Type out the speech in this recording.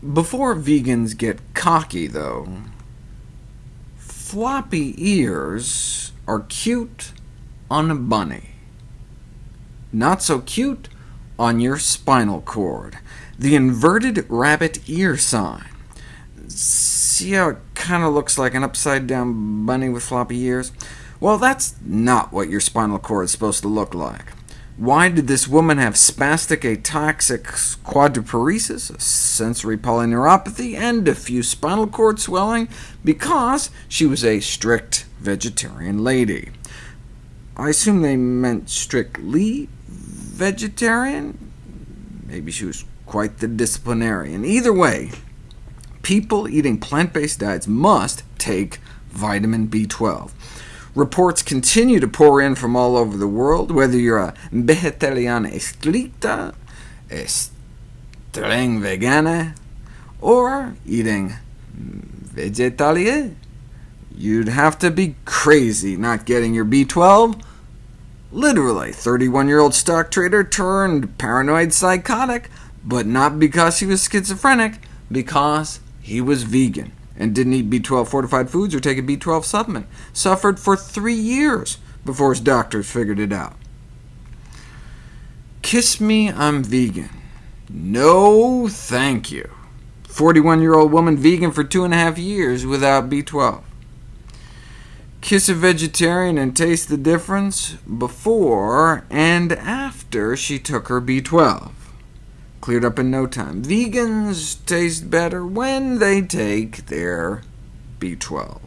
Before vegans get cocky, though, floppy ears are cute on a bunny. Not so cute on your spinal cord. The inverted rabbit ear sign. See how it kind of looks like an upside-down bunny with floppy ears? Well, that's not what your spinal cord is supposed to look like. Why did this woman have spastic ataxic quadriparesis, sensory polyneuropathy, and diffuse spinal cord swelling? Because she was a strict vegetarian lady. I assume they meant strictly vegetarian? Maybe she was quite the disciplinarian. Either way, people eating plant-based diets must take vitamin B12. Reports continue to pour in from all over the world, whether you're a vegetariana estricta, streng vegana, or eating vegetarian. You'd have to be crazy not getting your B12. Literally, 31-year-old stock trader turned paranoid psychotic, but not because he was schizophrenic, because he was vegan and didn't eat B12 fortified foods or take a B12 supplement, suffered for three years before his doctors figured it out. Kiss me, I'm vegan. No, thank you. 41-year-old woman vegan for two and a half years without B12. Kiss a vegetarian and taste the difference before and after she took her B12. Cleared up in no time. Vegans taste better when they take their B12.